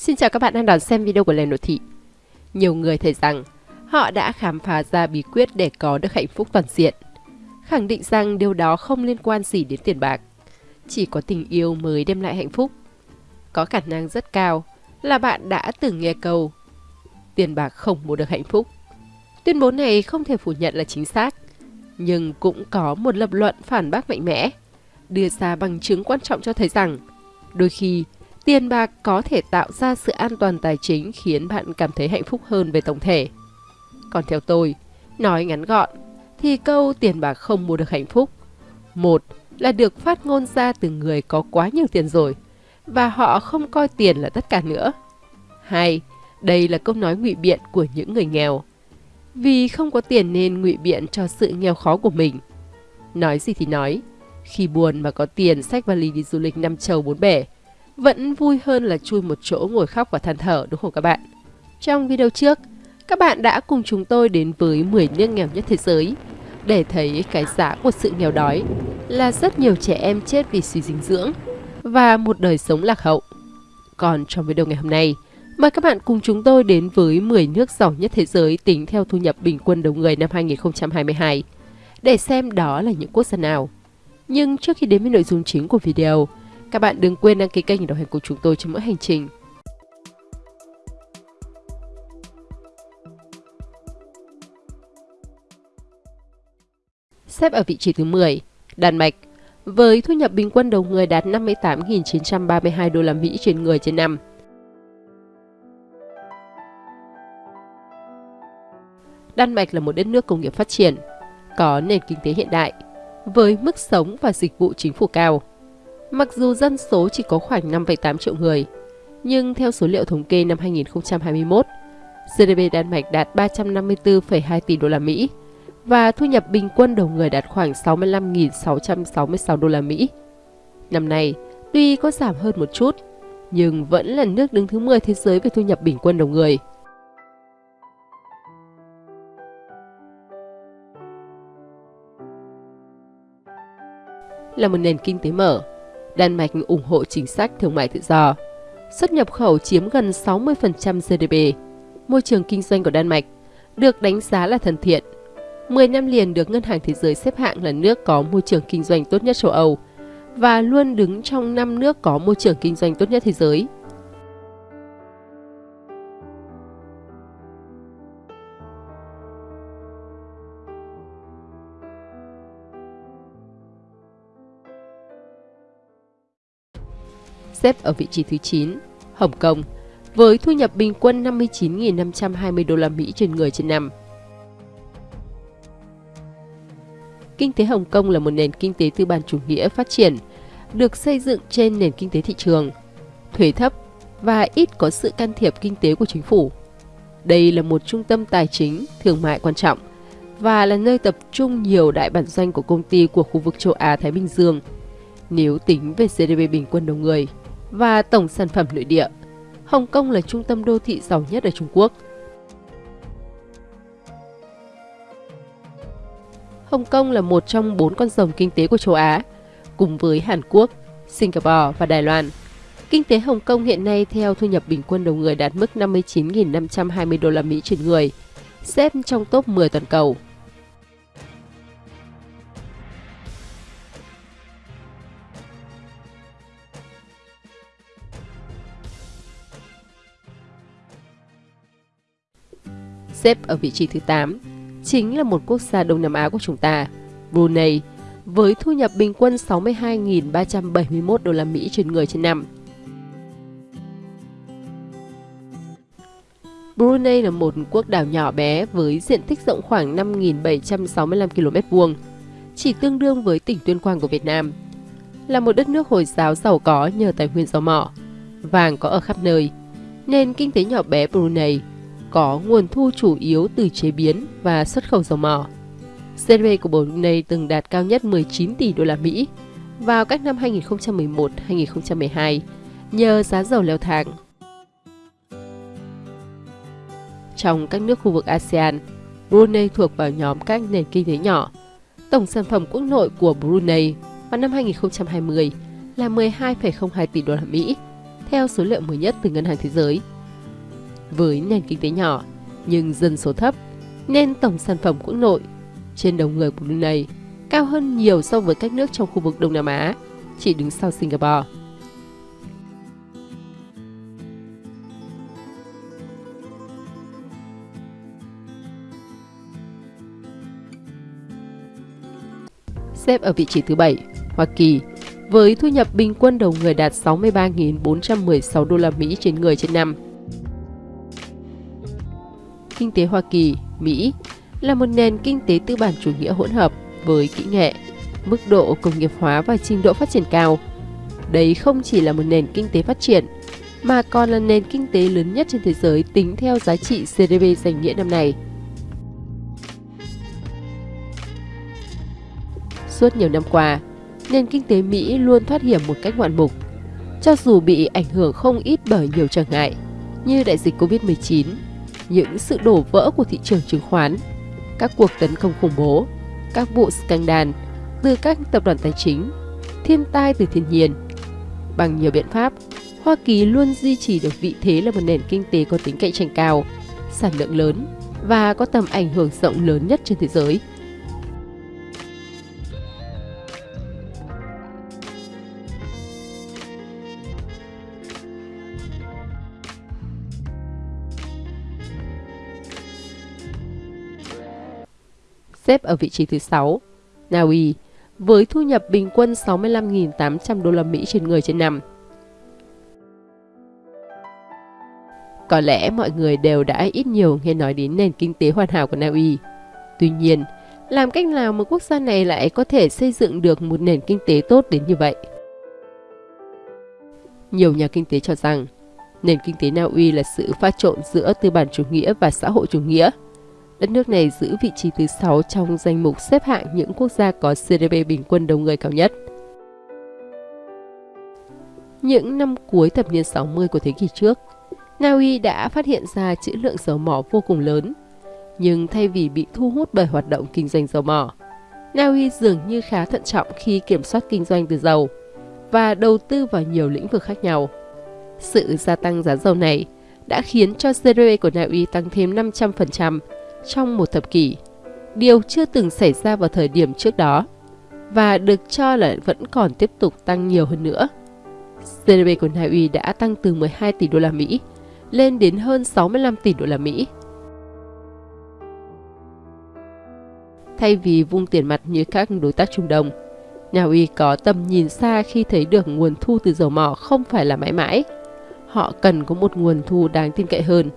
Xin chào các bạn đang đón xem video của Lê Nội Thị. Nhiều người thấy rằng họ đã khám phá ra bí quyết để có được hạnh phúc toàn diện. Khẳng định rằng điều đó không liên quan gì đến tiền bạc. Chỉ có tình yêu mới đem lại hạnh phúc. Có khả năng rất cao là bạn đã từng nghe câu Tiền bạc không mua được hạnh phúc. Tuyên bố này không thể phủ nhận là chính xác, nhưng cũng có một lập luận phản bác mạnh mẽ, đưa ra bằng chứng quan trọng cho thấy rằng đôi khi Tiền bạc có thể tạo ra sự an toàn tài chính khiến bạn cảm thấy hạnh phúc hơn về tổng thể. Còn theo tôi, nói ngắn gọn, thì câu tiền bạc không mua được hạnh phúc. Một là được phát ngôn ra từ người có quá nhiều tiền rồi, và họ không coi tiền là tất cả nữa. Hai, đây là câu nói ngụy biện của những người nghèo. Vì không có tiền nên ngụy biện cho sự nghèo khó của mình. Nói gì thì nói, khi buồn mà có tiền sách vali đi du lịch năm châu bốn bể, vẫn vui hơn là chui một chỗ ngồi khóc và than thở đúng không các bạn? Trong video trước, các bạn đã cùng chúng tôi đến với 10 nước nghèo nhất thế giới để thấy cái giá của sự nghèo đói là rất nhiều trẻ em chết vì suy dinh dưỡng và một đời sống lạc hậu. Còn trong video ngày hôm nay, mời các bạn cùng chúng tôi đến với 10 nước giàu nhất thế giới tính theo thu nhập bình quân đầu người năm 2022 để xem đó là những quốc gia nào. Nhưng trước khi đến với nội dung chính của video, các bạn đừng quên đăng ký kênh để đồng hành cùng chúng tôi trên mỗi hành trình. Xếp ở vị trí thứ 10, Đan Mạch, với thu nhập bình quân đầu người đạt 58.932 đô la Mỹ trên người trên năm. Đan Mạch là một đất nước công nghiệp phát triển, có nền kinh tế hiện đại, với mức sống và dịch vụ chính phủ cao. Mặc dù dân số chỉ có khoảng 5,8 triệu người, nhưng theo số liệu thống kê năm 2021, GDP Đan Mạch đạt 354,2 tỷ đô la Mỹ và thu nhập bình quân đầu người đạt khoảng 65.666 đô la Mỹ. Năm nay, tuy có giảm hơn một chút, nhưng vẫn là nước đứng thứ 10 thế giới về thu nhập bình quân đầu người. Là một nền kinh tế mở, Đan Mạch ủng hộ chính sách thương mại tự do. Xuất nhập khẩu chiếm gần 60% GDP. Môi trường kinh doanh của Đan Mạch được đánh giá là thân thiện. 10 năm liền được Ngân hàng Thế giới xếp hạng là nước có môi trường kinh doanh tốt nhất châu Âu và luôn đứng trong 5 nước có môi trường kinh doanh tốt nhất thế giới. Xếp ở vị trí thứ 9, Hồng Kông, với thu nhập bình quân 59.520 đô la Mỹ trên người trên năm. Kinh tế Hồng Kông là một nền kinh tế tư bản chủ nghĩa phát triển, được xây dựng trên nền kinh tế thị trường, thuế thấp và ít có sự can thiệp kinh tế của chính phủ. Đây là một trung tâm tài chính, thương mại quan trọng và là nơi tập trung nhiều đại bản doanh của công ty của khu vực châu Á-Thái Bình Dương. Nếu tính về GDP bình quân đầu người, và tổng sản phẩm nội địa. Hồng Kông là trung tâm đô thị giàu nhất ở Trung Quốc. Hồng Kông là một trong bốn con rồng kinh tế của châu Á, cùng với Hàn Quốc, Singapore và Đài Loan. Kinh tế Hồng Kông hiện nay theo thu nhập bình quân đầu người đạt mức 59.520 đô la Mỹ trên người, xếp trong top 10 toàn cầu. Xếp ở vị trí thứ 8, chính là một quốc gia Đông Nam Á của chúng ta, Brunei, với thu nhập bình quân 62.371 đô la Mỹ trên người trên năm. Brunei là một quốc đảo nhỏ bé với diện tích rộng khoảng 5.765 km vuông, chỉ tương đương với tỉnh Tuyên Quang của Việt Nam. Là một đất nước Hồi giáo giàu có nhờ tài nguyên dầu mỏ, vàng có ở khắp nơi, nên kinh tế nhỏ bé Brunei có nguồn thu chủ yếu từ chế biến và xuất khẩu dầu mỏ. GDP của Brunei từng đạt cao nhất 19 tỷ đô la Mỹ vào các năm 2011-2012 nhờ giá dầu leo thang. Trong các nước khu vực ASEAN, Brunei thuộc vào nhóm các nền kinh tế nhỏ. Tổng sản phẩm quốc nội của Brunei vào năm 2020 là 12,02 tỷ đô la Mỹ, theo số liệu mới nhất từ Ngân hàng Thế giới. Với nền kinh tế nhỏ nhưng dân số thấp, nên tổng sản phẩm quốc nội trên đầu người của Brunei cao hơn nhiều so với các nước trong khu vực Đông Nam Á, chỉ đứng sau Singapore. Xếp ở vị trí thứ 7, Hoa Kỳ với thu nhập bình quân đầu người đạt 63.416 đô la Mỹ trên người trên năm. Kinh tế Hoa Kỳ, Mỹ là một nền kinh tế tư bản chủ nghĩa hỗn hợp với kỹ nghệ, mức độ công nghiệp hóa và trình độ phát triển cao. Đây không chỉ là một nền kinh tế phát triển, mà còn là nền kinh tế lớn nhất trên thế giới tính theo giá trị GDP danh nghĩa năm nay. Suốt nhiều năm qua, nền kinh tế Mỹ luôn thoát hiểm một cách ngoạn mục, cho dù bị ảnh hưởng không ít bởi nhiều trở ngại như đại dịch Covid-19, những sự đổ vỡ của thị trường chứng khoán, các cuộc tấn công khủng bố, các vụ scandal từ các tập đoàn tài chính, thiên tai từ thiên nhiên. Bằng nhiều biện pháp, Hoa Kỳ luôn duy trì được vị thế là một nền kinh tế có tính cạnh tranh cao, sản lượng lớn và có tầm ảnh hưởng rộng lớn nhất trên thế giới. Xếp ở vị trí thứ 6. Na Uy với thu nhập bình quân 65.800 đô la Mỹ trên người trên năm. Có lẽ mọi người đều đã ít nhiều nghe nói đến nền kinh tế hoàn hảo của Na Uy. Tuy nhiên, làm cách nào một quốc gia này lại có thể xây dựng được một nền kinh tế tốt đến như vậy? Nhiều nhà kinh tế cho rằng, nền kinh tế Na Uy là sự pha trộn giữa tư bản chủ nghĩa và xã hội chủ nghĩa – Đất nước này giữ vị trí thứ 6 trong danh mục xếp hạng những quốc gia có GDP bình quân đầu người cao nhất. Những năm cuối thập niên 60 của thế kỷ trước, Na Uy đã phát hiện ra trữ lượng dầu mỏ vô cùng lớn. Nhưng thay vì bị thu hút bởi hoạt động kinh doanh dầu mỏ, Na Uy dường như khá thận trọng khi kiểm soát kinh doanh từ dầu và đầu tư vào nhiều lĩnh vực khác nhau. Sự gia tăng giá dầu này đã khiến cho GDP của Na Uy tăng thêm 500% trong một thập kỷ, điều chưa từng xảy ra vào thời điểm trước đó và được cho là vẫn còn tiếp tục tăng nhiều hơn nữa. GDP của Na Uy đã tăng từ 12 tỷ đô la Mỹ lên đến hơn 65 tỷ đô la Mỹ. Thay vì vung tiền mặt như các đối tác Trung Đông, Na Uy có tầm nhìn xa khi thấy được nguồn thu từ dầu mỏ không phải là mãi mãi. Họ cần có một nguồn thu đáng tin cậy hơn.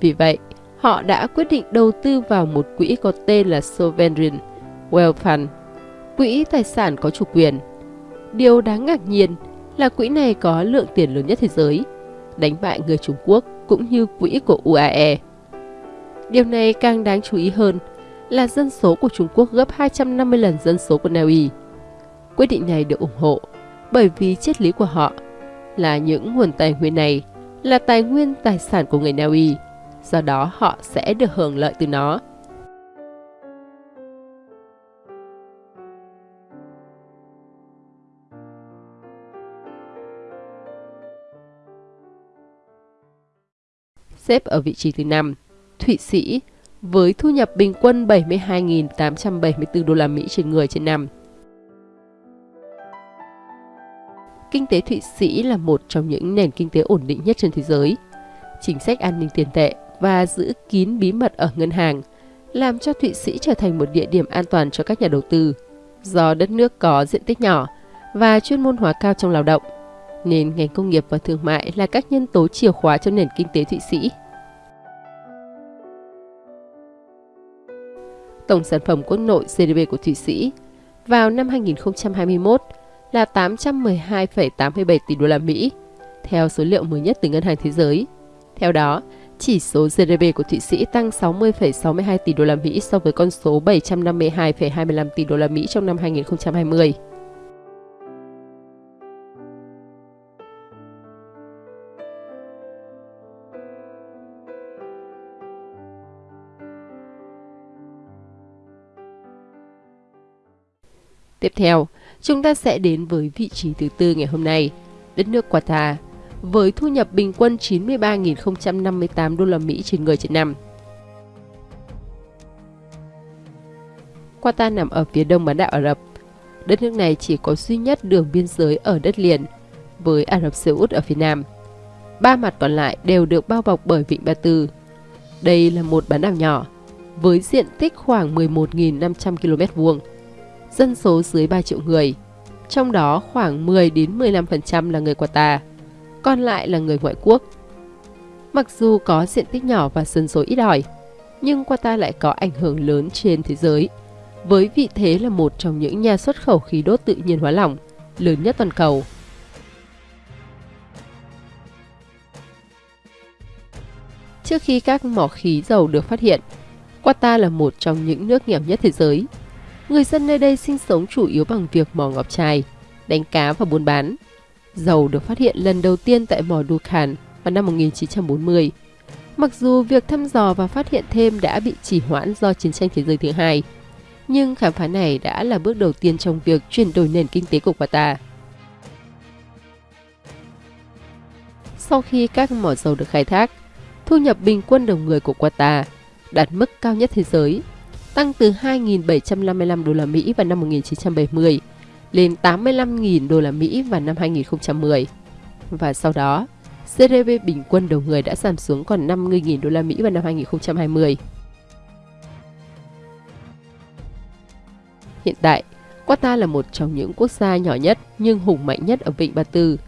Vì vậy, họ đã quyết định đầu tư vào một quỹ có tên là Sovereign Wealth Fund, quỹ tài sản có chủ quyền. Điều đáng ngạc nhiên là quỹ này có lượng tiền lớn nhất thế giới, đánh bại người Trung Quốc cũng như quỹ của UAE. Điều này càng đáng chú ý hơn là dân số của Trung Quốc gấp 250 lần dân số của Na Uy. Quyết định này được ủng hộ bởi vì triết lý của họ là những nguồn tài nguyên này là tài nguyên tài sản của người Na Uy do đó họ sẽ được hưởng lợi từ nó. Xếp ở vị trí thứ 5, Thụy Sĩ với thu nhập bình quân 72.874 đô la Mỹ trên người trên năm. Kinh tế Thụy Sĩ là một trong những nền kinh tế ổn định nhất trên thế giới. Chính sách an ninh tiền tệ và giữ kín bí mật ở ngân hàng, làm cho Thụy Sĩ trở thành một địa điểm an toàn cho các nhà đầu tư. Do đất nước có diện tích nhỏ và chuyên môn hóa cao trong lao động, nên ngành công nghiệp và thương mại là các nhân tố chìa khóa cho nền kinh tế Thụy Sĩ. Tổng sản phẩm quốc nội GDP của Thụy Sĩ vào năm 2021 là 812,87 tỷ đô la Mỹ, theo số liệu mới nhất từ Ngân hàng Thế giới. Theo đó, chỉ số GDP của Thụy Sĩ tăng 60,62 tỷ đô la Mỹ so với con số 752,25 tỷ đô la Mỹ trong năm 2020. Tiếp theo, chúng ta sẽ đến với vị trí thứ tư ngày hôm nay, đất nước Qatar với thu nhập bình quân 93.058 đô la Mỹ trên người trên năm. Qatar nằm ở phía đông bán đảo Ả Rập. Đất nước này chỉ có duy nhất đường biên giới ở đất liền, với Ả Rập Xê Út ở phía nam. Ba mặt còn lại đều được bao bọc bởi Vịnh Ba Tư. Đây là một bán đảo nhỏ, với diện tích khoảng 11.500 km vuông, dân số dưới 3 triệu người, trong đó khoảng 10 đến 15% là người Qatar, còn lại là người ngoại quốc. Mặc dù có diện tích nhỏ và dân số ít ỏi, nhưng Qatar lại có ảnh hưởng lớn trên thế giới, với vị thế là một trong những nhà xuất khẩu khí đốt tự nhiên hóa lỏng lớn nhất toàn cầu. Trước khi các mỏ khí dầu được phát hiện, Qatar là một trong những nước nghèo nhất thế giới. Người dân nơi đây sinh sống chủ yếu bằng việc mò ngọc trai, đánh cá và buôn bán. Dầu được phát hiện lần đầu tiên tại mỏ Dukan vào năm 1940. Mặc dù việc thăm dò và phát hiện thêm đã bị trì hoãn do chiến tranh thế giới thứ hai, nhưng khám phá này đã là bước đầu tiên trong việc chuyển đổi nền kinh tế của Qatar. Sau khi các mỏ dầu được khai thác, thu nhập bình quân đầu người của Qatar đạt mức cao nhất thế giới, tăng từ 2.755 đô la Mỹ vào năm 1970 lên 85.000 đô la Mỹ vào năm 2010. Và sau đó, GDP bình quân đầu người đã giảm xuống còn 50.000 đô la Mỹ vào năm 2020. Hiện tại, Qatar là một trong những quốc gia nhỏ nhất nhưng hùng mạnh nhất ở Vịnh Ba Tư,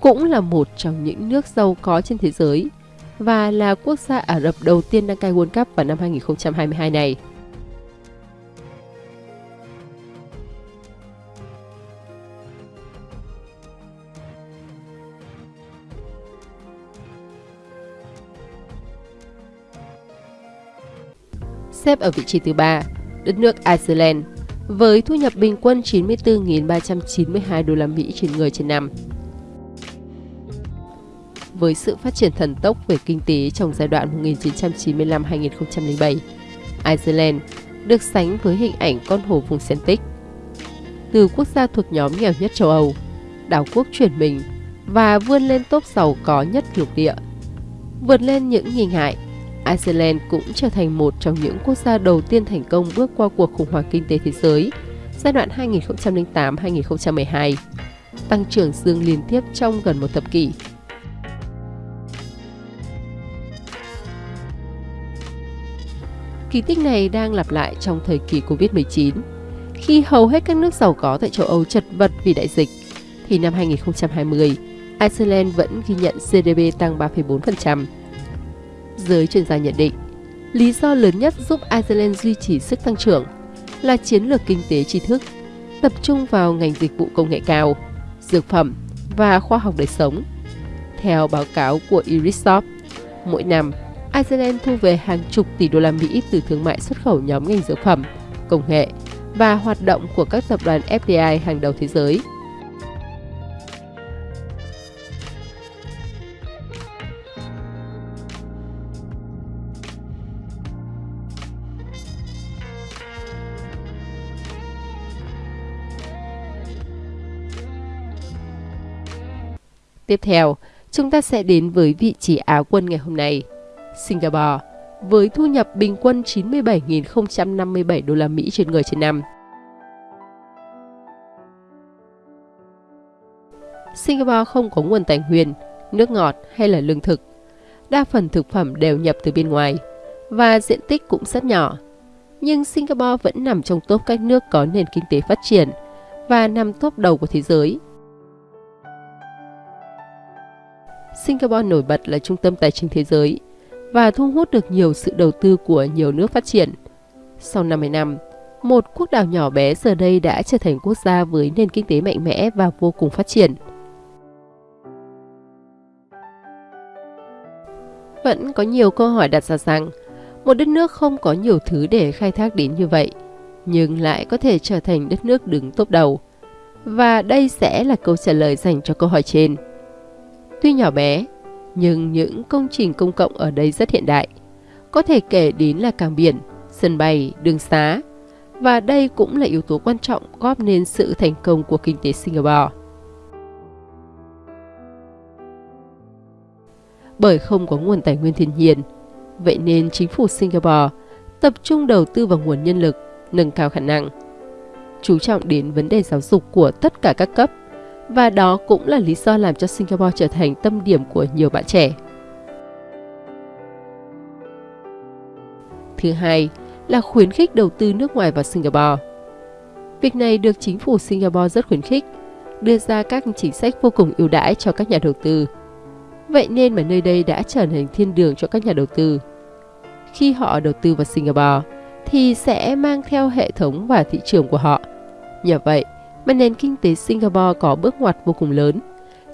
cũng là một trong những nước giàu có trên thế giới và là quốc gia Ả Rập đầu tiên đăng cai World Cup vào năm 2022 này. Xếp ở vị trí thứ ba, đất nước Iceland với thu nhập bình quân 94.392 đô la Mỹ trên người trên năm với sự phát triển thần tốc về kinh tế trong giai đoạn 1995-2007. Iceland được sánh với hình ảnh con hổ vùng Celtic. Từ quốc gia thuộc nhóm nghèo nhất châu Âu, đảo quốc chuyển mình và vươn lên top giàu có nhất lục địa. Vượt lên những nghi ngại, Iceland cũng trở thành một trong những quốc gia đầu tiên thành công bước qua cuộc khủng hoảng kinh tế thế giới giai đoạn 2008-2012, tăng trưởng dương liên tiếp trong gần một thập kỷ Kỳ tích này đang lặp lại trong thời kỳ Covid-19. Khi hầu hết các nước giàu có tại châu Âu chật vật vì đại dịch, thì năm 2020, Iceland vẫn ghi nhận GDP tăng 3,4%. Giới chuyên gia nhận định, lý do lớn nhất giúp Iceland duy trì sức tăng trưởng là chiến lược kinh tế tri thức, tập trung vào ngành dịch vụ công nghệ cao, dược phẩm và khoa học đời sống. Theo báo cáo của Irisop, mỗi năm Iceland thu về hàng chục tỷ đô la Mỹ từ thương mại xuất khẩu nhóm ngành dược phẩm, công nghệ và hoạt động của các tập đoàn FDI hàng đầu thế giới. Tiếp theo, chúng ta sẽ đến với vị trí Á quân ngày hôm nay. Singapore với thu nhập bình quân 97.057 đô la Mỹ trên người trên năm. Singapore không có nguồn tài nguyên, nước ngọt hay là lương thực. Đa phần thực phẩm đều nhập từ bên ngoài và diện tích cũng rất nhỏ. Nhưng Singapore vẫn nằm trong top các nước có nền kinh tế phát triển và nằm top đầu của thế giới. Singapore nổi bật là trung tâm tài chính thế giới – và thu hút được nhiều sự đầu tư của nhiều nước phát triển. Sau 50 năm, một quốc đảo nhỏ bé giờ đây đã trở thành quốc gia với nền kinh tế mạnh mẽ và vô cùng phát triển. Vẫn có nhiều câu hỏi đặt ra rằng, một đất nước không có nhiều thứ để khai thác đến như vậy, nhưng lại có thể trở thành đất nước đứng top đầu. Và đây sẽ là câu trả lời dành cho câu hỏi trên. Tuy nhỏ bé, nhưng những công trình công cộng ở đây rất hiện đại. Có thể kể đến là cảng biển, sân bay, đường xá. Và đây cũng là yếu tố quan trọng góp nên sự thành công của kinh tế Singapore. bởi không có nguồn tài nguyên thiên nhiên. Vậy nên chính phủ Singapore tập trung đầu tư vào nguồn nhân lực, nâng cao khả năng, chú trọng đến vấn đề giáo dục của tất cả các cấp và đó cũng là lý do làm cho Singapore trở thành tâm điểm của nhiều bạn trẻ. Thứ hai là khuyến khích đầu tư nước ngoài vào Singapore. Việc này được chính phủ Singapore rất khuyến khích, đưa ra các chính sách vô cùng ưu đãi cho các nhà đầu tư. Vậy nên mà nơi đây đã trở thành thiên đường cho các nhà đầu tư. Khi họ đầu tư vào Singapore, thì sẽ mang theo hệ thống và thị trường của họ. Nhờ vậy, mà nền kinh tế Singapore có bước ngoặt vô cùng lớn,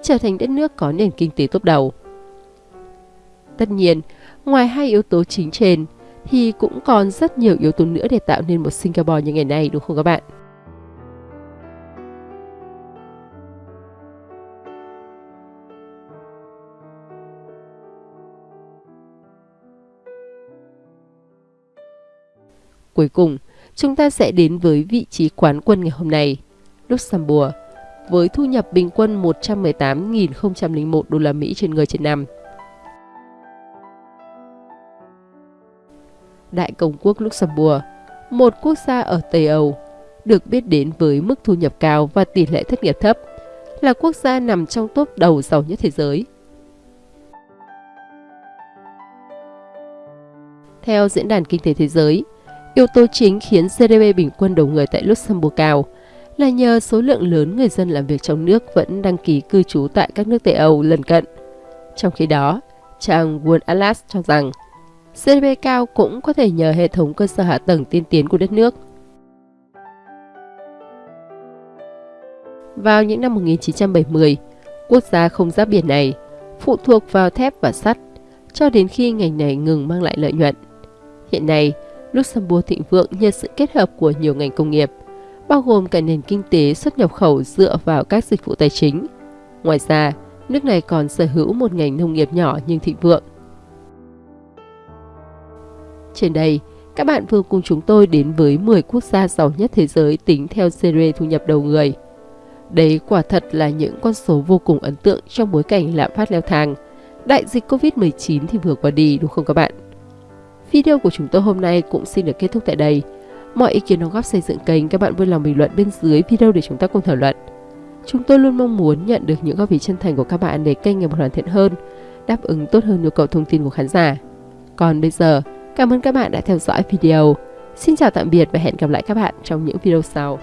trở thành đất nước có nền kinh tế tốt đầu. Tất nhiên, ngoài hai yếu tố chính trên, thì cũng còn rất nhiều yếu tố nữa để tạo nên một Singapore như ngày nay đúng không các bạn? Cuối cùng, chúng ta sẽ đến với vị trí quán quân ngày hôm nay, Luxembourg, với thu nhập bình quân 118.001 đô la Mỹ trên người trên năm. Đại Công quốc Luxembourg, một quốc gia ở Tây Âu, được biết đến với mức thu nhập cao và tỷ lệ thất nghiệp thấp, là quốc gia nằm trong top đầu giàu nhất thế giới. Theo Diễn đàn Kinh tế Thế giới, yếu tố chính khiến GDP bình quân đầu người tại Luxembourg cao là nhờ số lượng lớn người dân làm việc trong nước vẫn đăng ký cư trú tại các nước Tây Âu lân cận. Trong khi đó, trang World Atlas cho rằng GDP cao cũng có thể nhờ hệ thống cơ sở hạ tầng tiên tiến của đất nước. Vào những năm 1970, quốc gia không giáp biển này phụ thuộc vào thép và sắt cho đến khi ngành này ngừng mang lại lợi nhuận. Hiện nay, Luxembourg thịnh vượng nhờ sự kết hợp của nhiều ngành công nghiệp, bao gồm cả nền kinh tế xuất nhập khẩu dựa vào các dịch vụ tài chính. Ngoài ra, nước này còn sở hữu một ngành nông nghiệp nhỏ nhưng thịnh vượng. Trên đây, các bạn vừa cùng chúng tôi đến với 10 quốc gia giàu nhất thế giới tính theo series thu nhập đầu người. Đấy quả thật là những con số vô cùng ấn tượng trong bối cảnh lạm phát leo thang. Đại dịch Covid-19 thì vừa qua đi đúng không các bạn? Video của chúng tôi hôm nay cũng xin được kết thúc tại đây. Mọi ý kiến đóng góp xây dựng kênh các bạn vui lòng bình luận bên dưới video để chúng ta cùng thảo luận. Chúng tôi luôn mong muốn nhận được những góp ý chân thành của các bạn để kênh ngày một hoàn thiện hơn, đáp ứng tốt hơn nhu cầu thông tin của khán giả. Còn bây giờ, cảm ơn các bạn đã theo dõi video. Xin chào tạm biệt và hẹn gặp lại các bạn trong những video sau.